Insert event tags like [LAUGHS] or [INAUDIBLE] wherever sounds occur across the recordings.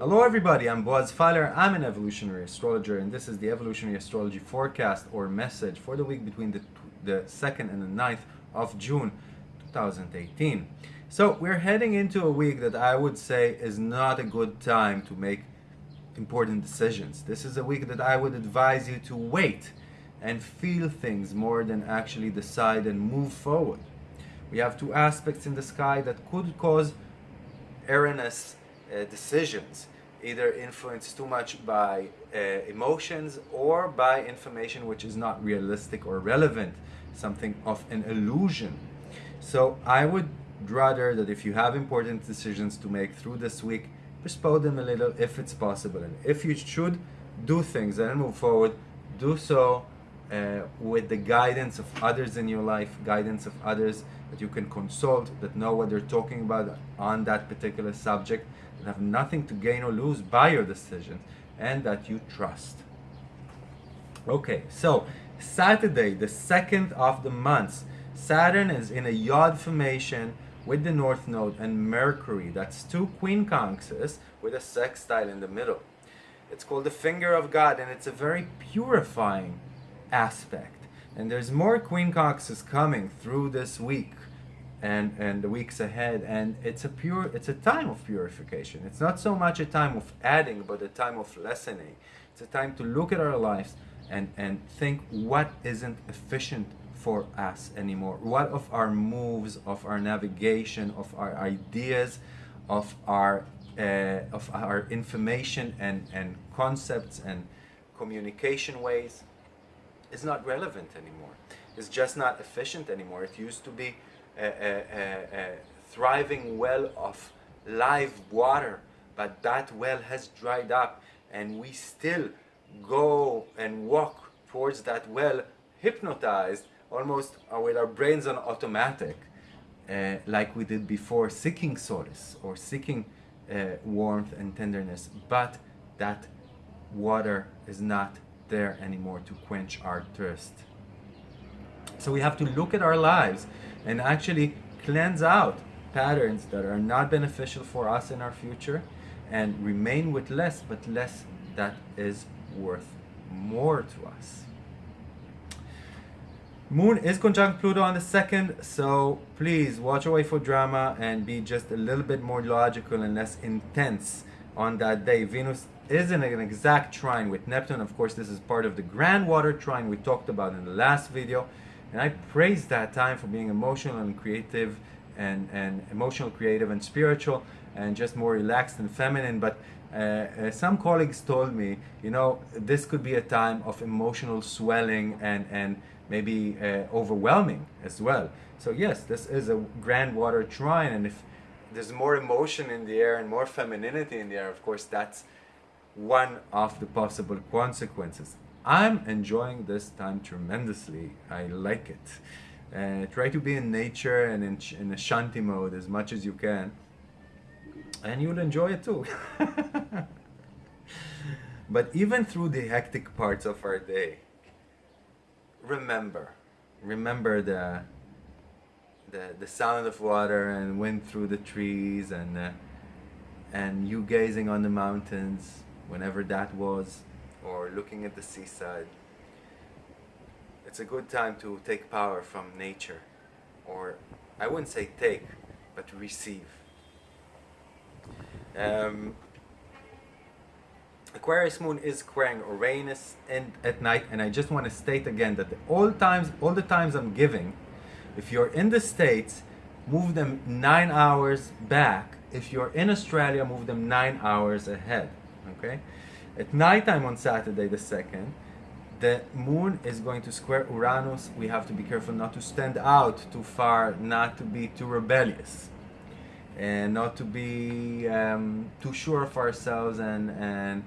Hello everybody, I'm Boaz Fyler. I'm an evolutionary astrologer and this is the evolutionary astrology forecast or message for the week between the, the 2nd and the 9th of June 2018. So we're heading into a week that I would say is not a good time to make important decisions. This is a week that I would advise you to wait and feel things more than actually decide and move forward. We have two aspects in the sky that could cause erroneous uh, decisions either influenced too much by uh, emotions or by information which is not realistic or relevant, something of an illusion. So I would rather that if you have important decisions to make through this week, postpone them a little if it's possible. And if you should do things and move forward, do so uh, with the guidance of others in your life, guidance of others that you can consult, that know what they're talking about on that particular subject, that have nothing to gain or lose by your decisions, and that you trust. Okay, so Saturday, the second of the month, Saturn is in a Yod formation with the North Node and Mercury. That's two quincunxes with a sextile in the middle. It's called the finger of God, and it's a very purifying aspect. And there's more quincunxes coming through this week and and the weeks ahead and it's a pure it's a time of purification it's not so much a time of adding but a time of lessening it's a time to look at our lives and and think what isn't efficient for us anymore? What of our moves of our navigation of our ideas of our uh, of our information and and concepts and communication ways? Is not relevant anymore. It's just not efficient anymore. It used to be a, a, a, thriving well of live water, but that well has dried up and we still go and walk towards that well hypnotized almost with our brains on automatic uh, like we did before seeking solace or seeking uh, warmth and tenderness but that water is not there anymore to quench our thirst so we have to look at our lives and actually cleanse out patterns that are not beneficial for us in our future and remain with less, but less that is worth more to us. Moon is conjunct Pluto on the second, so please watch away for drama and be just a little bit more logical and less intense on that day. Venus is in an exact trine with Neptune. Of course, this is part of the grand water trine we talked about in the last video. And I praise that time for being emotional and creative and, and emotional, creative and spiritual and just more relaxed and feminine. But uh, uh, some colleagues told me, you know, this could be a time of emotional swelling and, and maybe uh, overwhelming as well. So yes, this is a grand water trine and if there's more emotion in the air and more femininity in the air, of course, that's one of the possible consequences. I'm enjoying this time tremendously. I like it. Uh, try to be in nature and in, in a shanti mode as much as you can. And you'll enjoy it too. [LAUGHS] but even through the hectic parts of our day, remember, remember the, the, the sound of water and wind through the trees and, uh, and you gazing on the mountains, whenever that was or looking at the seaside. It's a good time to take power from nature, or I wouldn't say take, but receive. Um, Aquarius moon is squaring Uranus and at night, and I just want to state again that all times, all the times I'm giving, if you're in the States, move them nine hours back. If you're in Australia, move them nine hours ahead. Okay. At nighttime on Saturday the 2nd, the moon is going to square Uranus. We have to be careful not to stand out too far, not to be too rebellious, and not to be um, too sure of ourselves and and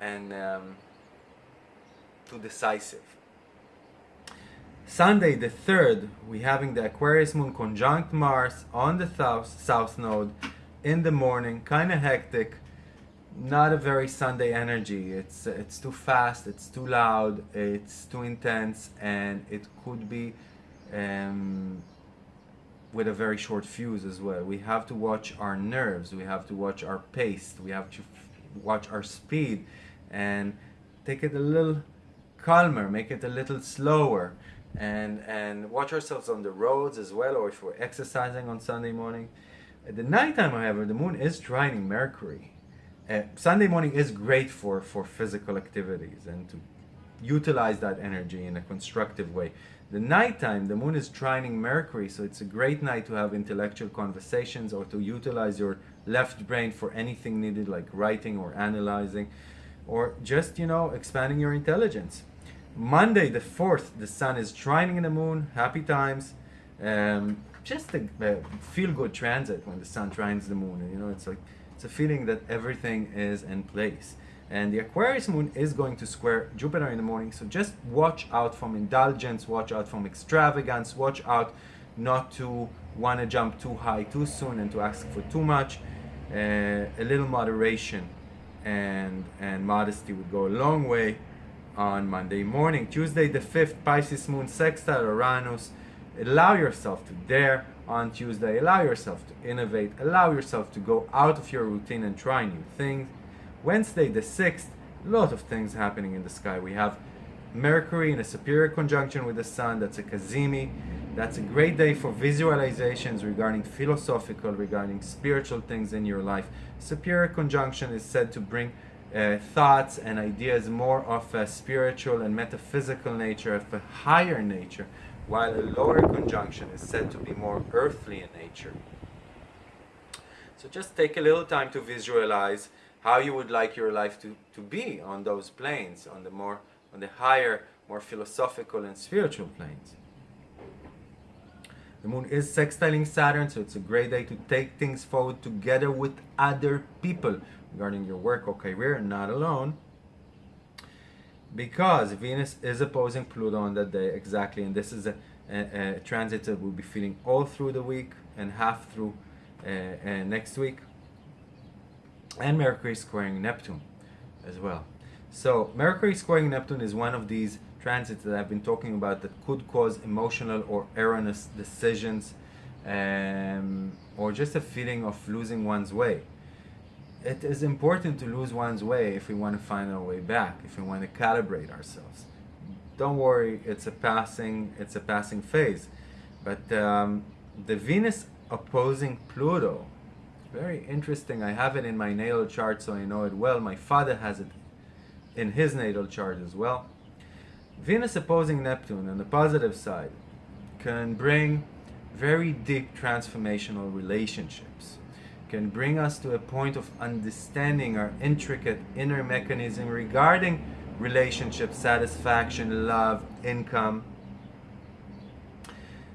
and um, too decisive. Sunday the 3rd, we having the Aquarius moon conjunct Mars on the south, south node in the morning, kind of hectic, not a very Sunday energy. It's it's too fast, it's too loud, it's too intense, and it could be um, with a very short fuse as well. We have to watch our nerves, we have to watch our pace, we have to watch our speed, and take it a little calmer, make it a little slower, and and watch ourselves on the roads as well, or if we're exercising on Sunday morning. At the nighttime, however, the moon is trining Mercury uh, Sunday morning is great for, for physical activities and to utilize that energy in a constructive way. The nighttime, the moon is trining Mercury, so it's a great night to have intellectual conversations or to utilize your left brain for anything needed like writing or analyzing or just, you know, expanding your intelligence. Monday the 4th, the sun is trining in the moon, happy times. Um, just a, a feel-good transit when the sun trines the moon. You know, it's like it's a feeling that everything is in place. And the Aquarius moon is going to square Jupiter in the morning, so just watch out from indulgence, watch out from extravagance, watch out not to want to jump too high too soon and to ask for too much. Uh, a little moderation and, and modesty would go a long way on Monday morning. Tuesday the 5th, Pisces moon sextile Uranus. Allow yourself to dare on Tuesday. Allow yourself to innovate. Allow yourself to go out of your routine and try new things. Wednesday, the 6th, a lot of things happening in the sky. We have Mercury in a superior conjunction with the Sun. That's a Cazimi. That's a great day for visualizations regarding philosophical, regarding spiritual things in your life. Superior conjunction is said to bring uh, thoughts and ideas more of a spiritual and metaphysical nature, of a higher nature, while a lower conjunction is said to be more earthly in nature. So just take a little time to visualize how you would like your life to, to be on those planes, on the more on the higher, more philosophical and spiritual planes. The moon is sextiling Saturn, so it's a great day to take things forward together with other people regarding your work or career, not alone because Venus is opposing Pluto on that day exactly and this is a, a, a transit that we'll be feeling all through the week and half through uh, uh, next week and Mercury squaring Neptune as well so Mercury squaring Neptune is one of these transits that I've been talking about that could cause emotional or erroneous decisions um, or just a feeling of losing one's way it is important to lose one's way if we want to find our way back, if we want to calibrate ourselves. Don't worry, it's a passing, it's a passing phase. But um, the Venus opposing Pluto, very interesting. I have it in my natal chart, so I know it well. My father has it in his natal chart as well. Venus opposing Neptune on the positive side can bring very deep transformational relationships can bring us to a point of understanding our intricate inner mechanism regarding relationship, satisfaction, love, income,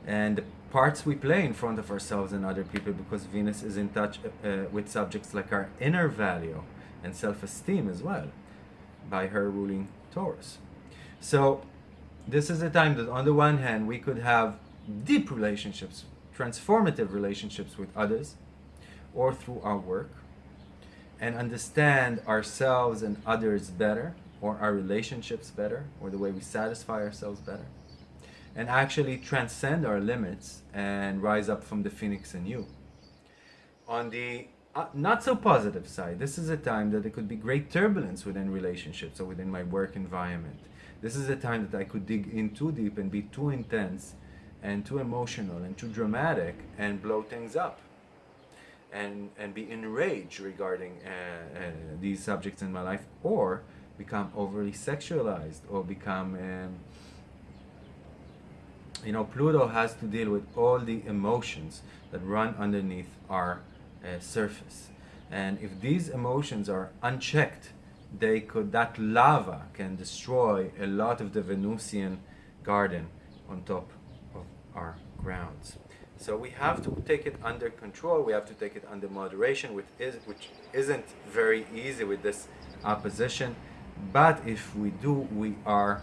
and parts we play in front of ourselves and other people because Venus is in touch uh, uh, with subjects like our inner value and self-esteem as well by her ruling Taurus. So this is a time that on the one hand we could have deep relationships, transformative relationships with others, or through our work and understand ourselves and others better or our relationships better or the way we satisfy ourselves better and actually transcend our limits and rise up from the phoenix you. On the uh, not so positive side, this is a time that there could be great turbulence within relationships or within my work environment. This is a time that I could dig in too deep and be too intense and too emotional and too dramatic and blow things up and, and be enraged regarding uh, uh, these subjects in my life or become overly sexualized or become um, you know Pluto has to deal with all the emotions that run underneath our uh, surface and if these emotions are unchecked they could that lava can destroy a lot of the Venusian garden on top of our grounds so we have to take it under control. We have to take it under moderation, which is which isn't very easy with this opposition. But if we do, we are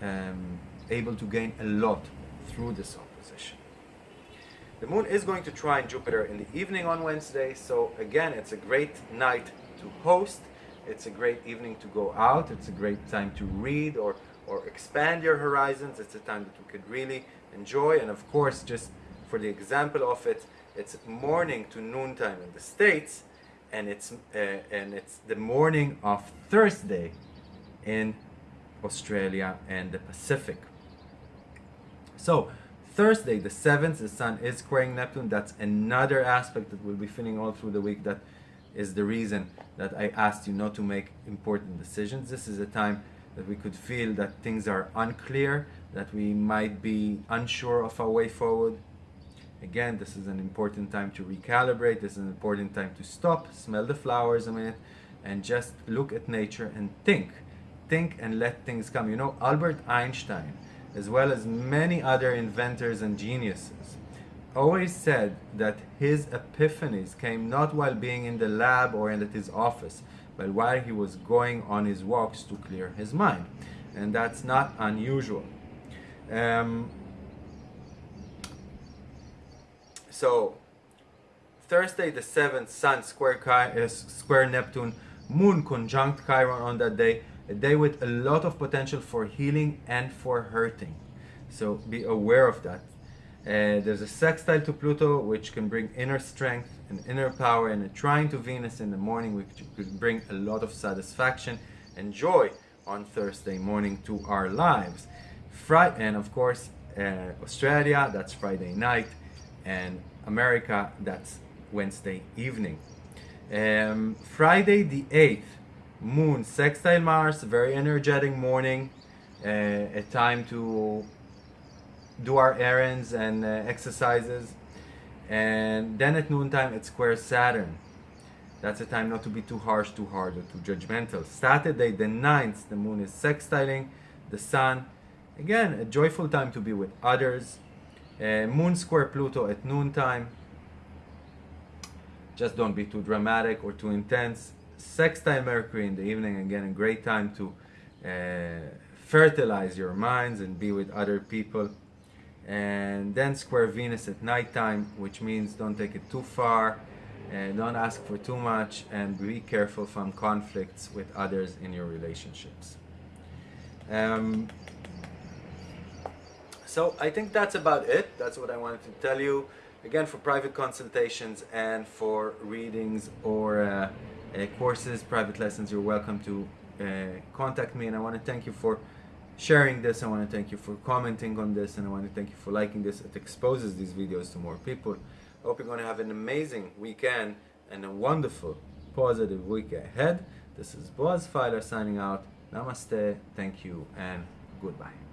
um, able to gain a lot through this opposition. The moon is going to trine Jupiter in the evening on Wednesday, so again, it's a great night to host. It's a great evening to go out. It's a great time to read or, or expand your horizons. It's a time that you could really enjoy. And of course, just for the example of it, it's morning to noontime in the States, and it's, uh, and it's the morning of Thursday in Australia and the Pacific. So, Thursday, the 7th, the Sun is squaring Neptune. That's another aspect that we'll be feeling all through the week that is the reason that I asked you not to make important decisions. This is a time that we could feel that things are unclear, that we might be unsure of our way forward. Again, this is an important time to recalibrate. This is an important time to stop, smell the flowers a minute, and just look at nature and think. Think and let things come. You know, Albert Einstein, as well as many other inventors and geniuses, always said that his epiphanies came not while being in the lab or in his office, but while he was going on his walks to clear his mind. And that's not unusual. Um, so, Thursday the 7th, Sun square, Chi- uh, square Neptune, Moon conjunct Chiron on that day, a day with a lot of potential for healing and for hurting. So be aware of that. Uh, there's a sextile to Pluto, which can bring inner strength and inner power, and a trine to Venus in the morning, which could bring a lot of satisfaction and joy on Thursday morning to our lives. Friday, and of course, uh, Australia, that's Friday night, and America, that's Wednesday evening. Um, Friday the 8th, Moon sextile Mars, very energetic morning, uh, a time to do our errands and uh, exercises. And then at noontime, it squares Saturn. That's a time not to be too harsh, too hard, or too judgmental. Saturday, the 9th, the moon is sextiling the sun. Again, a joyful time to be with others. Uh, moon square Pluto at noontime. Just don't be too dramatic or too intense. Sextile Mercury in the evening, again, a great time to uh, fertilize your minds and be with other people and then square Venus at nighttime, which means don't take it too far, and don't ask for too much, and be careful from conflicts with others in your relationships. Um, so I think that's about it. That's what I wanted to tell you. Again, for private consultations and for readings or uh, uh, courses, private lessons, you're welcome to uh, contact me. And I want to thank you for sharing this. I want to thank you for commenting on this and I want to thank you for liking this. It exposes these videos to more people. I hope you're going to have an amazing weekend and a wonderful, positive week ahead. This is Boaz Fyler signing out. Namaste, thank you, and goodbye.